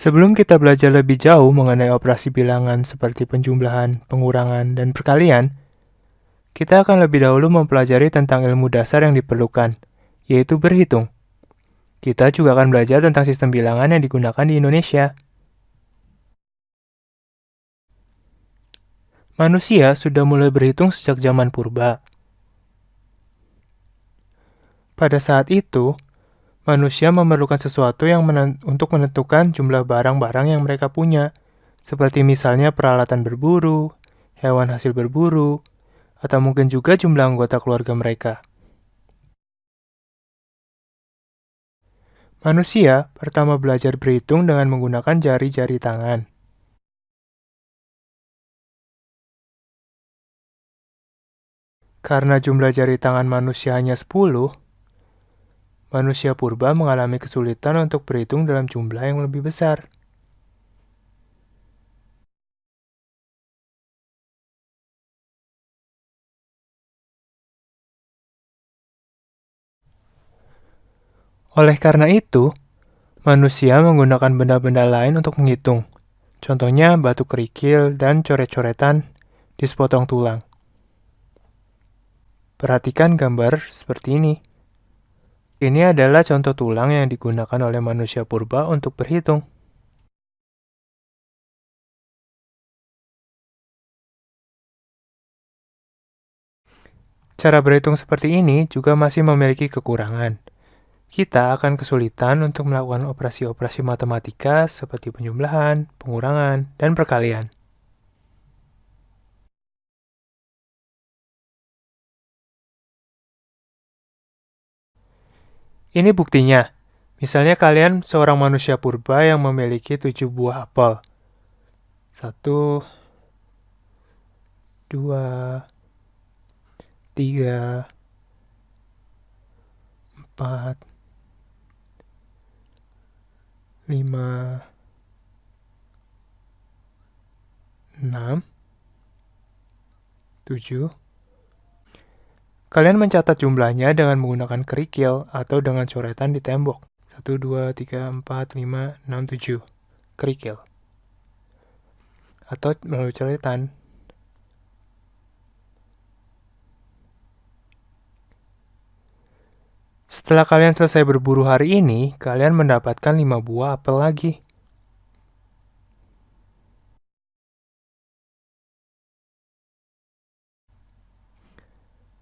Sebelum kita belajar lebih jauh mengenai operasi bilangan seperti penjumlahan, pengurangan, dan perkalian, kita akan lebih dahulu mempelajari tentang ilmu dasar yang diperlukan, yaitu berhitung. Kita juga akan belajar tentang sistem bilangan yang digunakan di Indonesia. Manusia sudah mulai berhitung sejak zaman purba. Pada saat itu, manusia memerlukan sesuatu yang menen untuk menentukan jumlah barang-barang yang mereka punya, seperti misalnya peralatan berburu, hewan hasil berburu, atau mungkin juga jumlah anggota keluarga mereka. Manusia pertama belajar berhitung dengan menggunakan jari-jari tangan. Karena jumlah jari tangan manusia hanya 10, manusia purba mengalami kesulitan untuk berhitung dalam jumlah yang lebih besar. Oleh karena itu, manusia menggunakan benda-benda lain untuk menghitung. Contohnya batu kerikil dan coret-coretan di sepotong tulang. Perhatikan gambar seperti ini. Ini adalah contoh tulang yang digunakan oleh manusia purba untuk berhitung. Cara berhitung seperti ini juga masih memiliki kekurangan. Kita akan kesulitan untuk melakukan operasi-operasi matematika seperti penjumlahan, pengurangan, dan perkalian. Ini buktinya. Misalnya kalian seorang manusia purba yang memiliki tujuh buah apel. Satu, dua, tiga, empat, lima, enam, tujuh, Kalian mencatat jumlahnya dengan menggunakan kerikil atau dengan coretan di tembok. 1, 2, 3, 4, 5, 6, 7. Kerikil. Atau melalui coretan. Setelah kalian selesai berburu hari ini, kalian mendapatkan 5 buah apel lagi.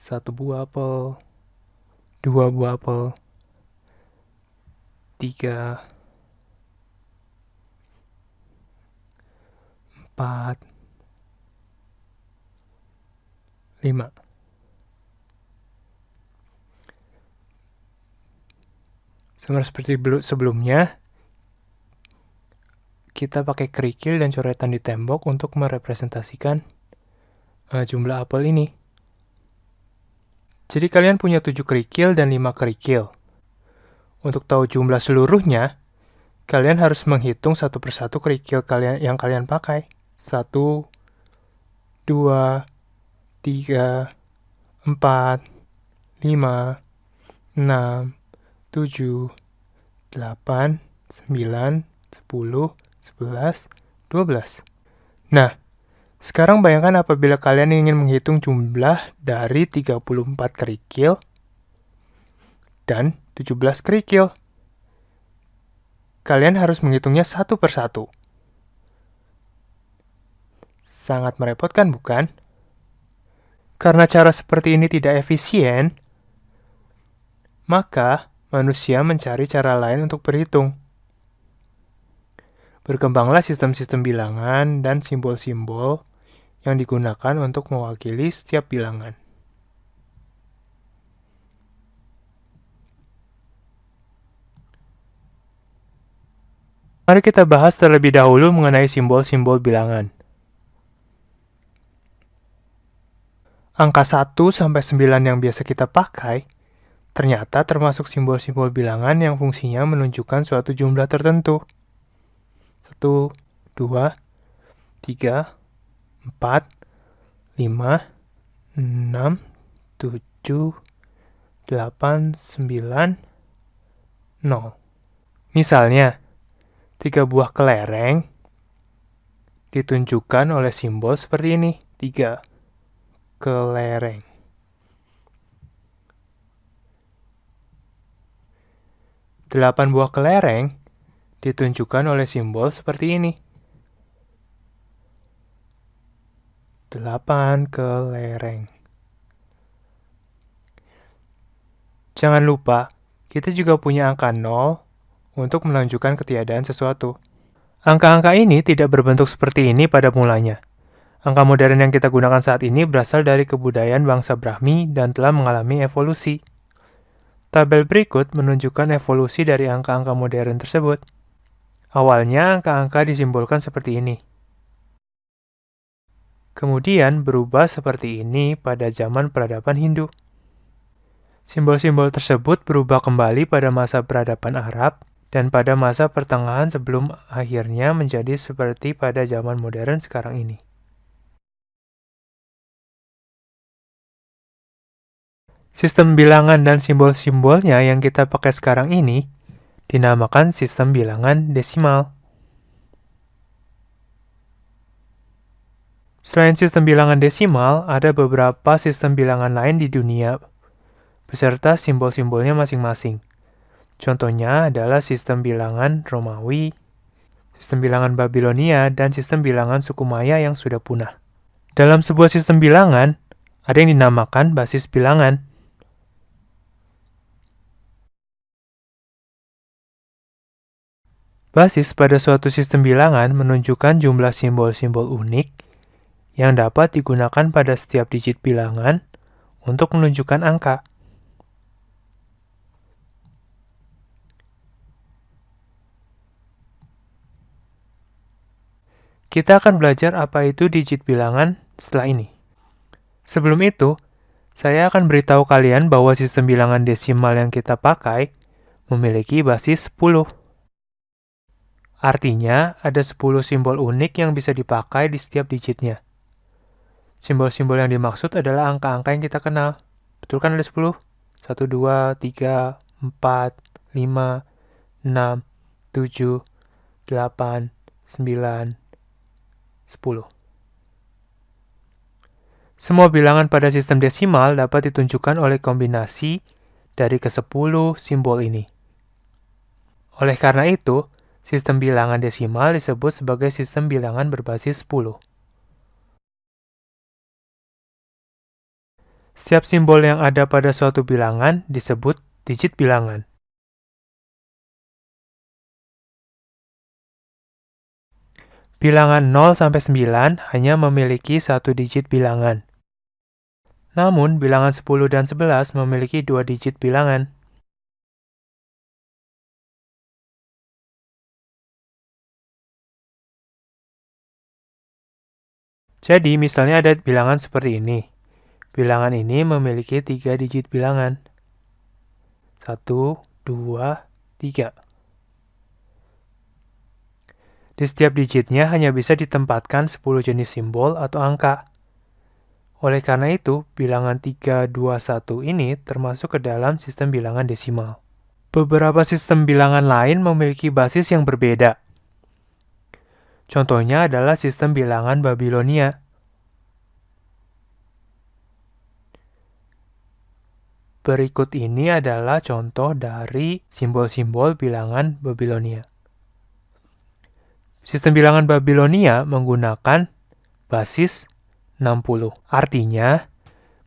Satu buah apel, dua buah apel, tiga, empat, lima. Sama seperti sebelumnya, kita pakai kerikil dan coretan di tembok untuk merepresentasikan uh, jumlah apel ini. Jadi kalian punya 7 kerikil dan 5 kerikil. Untuk tahu jumlah seluruhnya, kalian harus menghitung satu persatu kerikil kalian yang kalian pakai. 1, 2, 3, 4, 5, 6, 7, 8, 9, 10, 11, 12. Nah, sekarang bayangkan apabila kalian ingin menghitung jumlah dari 34 kerikil dan 17 kerikil. Kalian harus menghitungnya satu persatu. Sangat merepotkan, bukan? Karena cara seperti ini tidak efisien, maka manusia mencari cara lain untuk berhitung. Berkembanglah sistem-sistem bilangan dan simbol-simbol yang digunakan untuk mewakili setiap bilangan. Mari kita bahas terlebih dahulu mengenai simbol-simbol bilangan. Angka 1 sampai 9 yang biasa kita pakai ternyata termasuk simbol-simbol bilangan yang fungsinya menunjukkan suatu jumlah tertentu. 1, 2, 3, 4, 5, 6, 7, 8, 9, 0. Misalnya, Tiga buah kelereng ditunjukkan oleh simbol seperti ini. Tiga kelereng. Delapan buah kelereng ditunjukkan oleh simbol seperti ini. Delapan kelereng. Jangan lupa, kita juga punya angka 0 untuk menunjukkan ketiadaan sesuatu. Angka-angka ini tidak berbentuk seperti ini pada mulanya. Angka modern yang kita gunakan saat ini berasal dari kebudayaan bangsa Brahmi dan telah mengalami evolusi. Tabel berikut menunjukkan evolusi dari angka-angka modern tersebut. Awalnya, angka-angka disimbolkan seperti ini. Kemudian berubah seperti ini pada zaman peradaban Hindu. Simbol-simbol tersebut berubah kembali pada masa peradaban Arab dan pada masa pertengahan sebelum akhirnya menjadi seperti pada zaman modern sekarang ini. Sistem bilangan dan simbol-simbolnya yang kita pakai sekarang ini dinamakan sistem bilangan desimal. Selain sistem bilangan desimal, ada beberapa sistem bilangan lain di dunia, beserta simbol-simbolnya masing-masing. Contohnya adalah sistem bilangan Romawi, sistem bilangan Babilonia, dan sistem bilangan suku Maya yang sudah punah. Dalam sebuah sistem bilangan, ada yang dinamakan basis bilangan. Basis pada suatu sistem bilangan menunjukkan jumlah simbol-simbol unik yang dapat digunakan pada setiap digit bilangan untuk menunjukkan angka. Kita akan belajar apa itu digit bilangan setelah ini. Sebelum itu, saya akan beritahu kalian bahwa sistem bilangan desimal yang kita pakai memiliki basis 10. Artinya, ada 10 simbol unik yang bisa dipakai di setiap digitnya. Simbol-simbol yang dimaksud adalah angka-angka yang kita kenal. Betul kan ada 10? 1, 2, 3, 4, 5, 6, 7, 8, 9, 10. Semua bilangan pada sistem desimal dapat ditunjukkan oleh kombinasi dari ke-10 simbol ini. Oleh karena itu, Sistem bilangan desimal disebut sebagai sistem bilangan berbasis 10. Setiap simbol yang ada pada suatu bilangan disebut digit bilangan. Bilangan 0 sampai 9 hanya memiliki satu digit bilangan. Namun, bilangan 10 dan 11 memiliki dua digit bilangan. Jadi, misalnya ada bilangan seperti ini. Bilangan ini memiliki tiga digit bilangan. 1, 2, 3. Di setiap digitnya hanya bisa ditempatkan 10 jenis simbol atau angka. Oleh karena itu, bilangan 3, 2, 1 ini termasuk ke dalam sistem bilangan desimal. Beberapa sistem bilangan lain memiliki basis yang berbeda. Contohnya adalah sistem bilangan Babilonia. Berikut ini adalah contoh dari simbol-simbol bilangan Babilonia. Sistem bilangan Babilonia menggunakan basis 60. Artinya,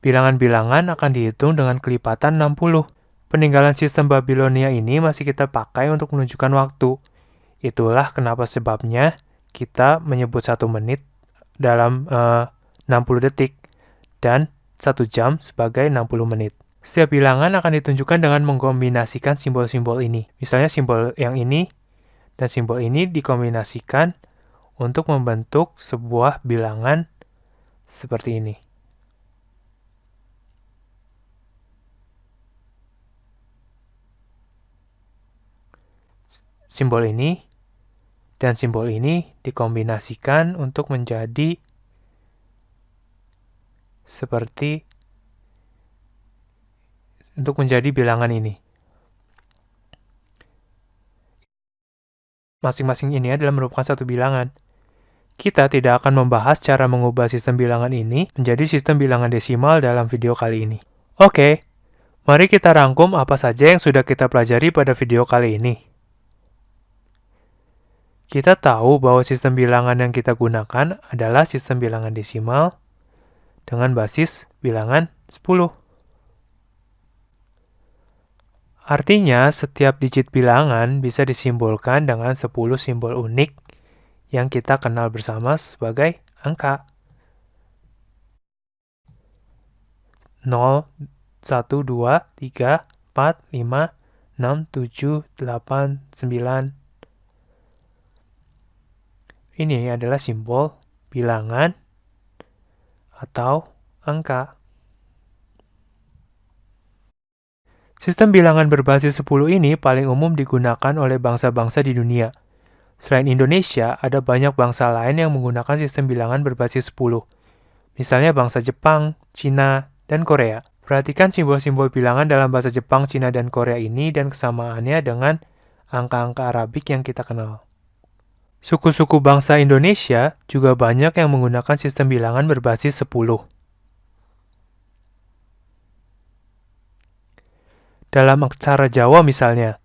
bilangan-bilangan akan dihitung dengan kelipatan 60. Peninggalan sistem Babilonia ini masih kita pakai untuk menunjukkan waktu. Itulah kenapa sebabnya kita menyebut satu menit dalam eh, uh, 60 detik dan satu jam sebagai 60 menit. Setiap bilangan akan ditunjukkan dengan mengkombinasikan simbol-simbol ini. Misalnya simbol yang ini dan simbol ini dikombinasikan untuk membentuk sebuah bilangan seperti ini. Simbol ini dan simbol ini dikombinasikan untuk menjadi seperti untuk menjadi bilangan ini. masing-masing ini adalah merupakan satu bilangan. Kita tidak akan membahas cara mengubah sistem bilangan ini menjadi sistem bilangan desimal dalam video kali ini. Oke, mari kita rangkum apa saja yang sudah kita pelajari pada video kali ini. Kita tahu bahwa sistem bilangan yang kita gunakan adalah sistem bilangan desimal dengan basis bilangan 10. Artinya, setiap digit bilangan bisa disimbolkan dengan 10 simbol unik yang kita kenal bersama sebagai angka. 0, 1, 2, 3, 4, 5, 6, 7, 8, 9. Ini adalah simbol bilangan atau angka. Sistem bilangan berbasis 10 ini paling umum digunakan oleh bangsa-bangsa di dunia. Selain Indonesia, ada banyak bangsa lain yang menggunakan sistem bilangan berbasis 10. Misalnya bangsa Jepang, Cina, dan Korea. Perhatikan simbol-simbol bilangan dalam bahasa Jepang, Cina, dan Korea ini dan kesamaannya dengan angka-angka Arabik yang kita kenal. Suku-suku bangsa Indonesia juga banyak yang menggunakan sistem bilangan berbasis 10. Dalam aksara Jawa misalnya,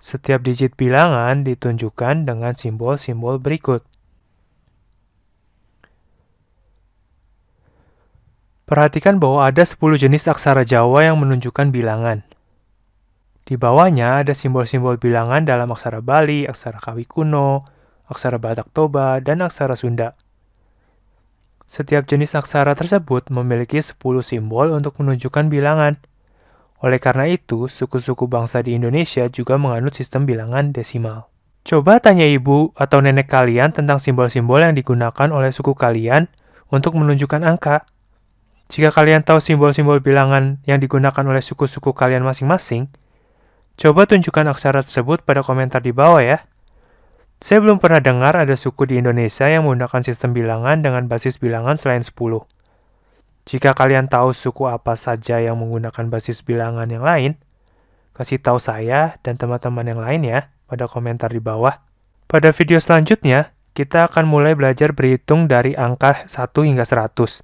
setiap digit bilangan ditunjukkan dengan simbol-simbol berikut. Perhatikan bahwa ada 10 jenis aksara Jawa yang menunjukkan bilangan. Di bawahnya ada simbol-simbol bilangan dalam aksara Bali, aksara Kawi kuno, aksara Batak Toba, dan aksara Sunda. Setiap jenis aksara tersebut memiliki 10 simbol untuk menunjukkan bilangan. Oleh karena itu, suku-suku bangsa di Indonesia juga menganut sistem bilangan desimal. Coba tanya ibu atau nenek kalian tentang simbol-simbol yang digunakan oleh suku kalian untuk menunjukkan angka. Jika kalian tahu simbol-simbol bilangan yang digunakan oleh suku-suku kalian masing-masing, coba tunjukkan aksara tersebut pada komentar di bawah ya. Saya belum pernah dengar ada suku di Indonesia yang menggunakan sistem bilangan dengan basis bilangan selain 10. Jika kalian tahu suku apa saja yang menggunakan basis bilangan yang lain, kasih tahu saya dan teman-teman yang lain ya pada komentar di bawah. Pada video selanjutnya, kita akan mulai belajar berhitung dari angka 1 hingga 100.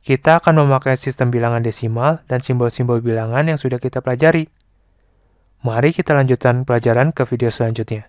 Kita akan memakai sistem bilangan desimal dan simbol-simbol bilangan yang sudah kita pelajari. Mari kita lanjutkan pelajaran ke video selanjutnya.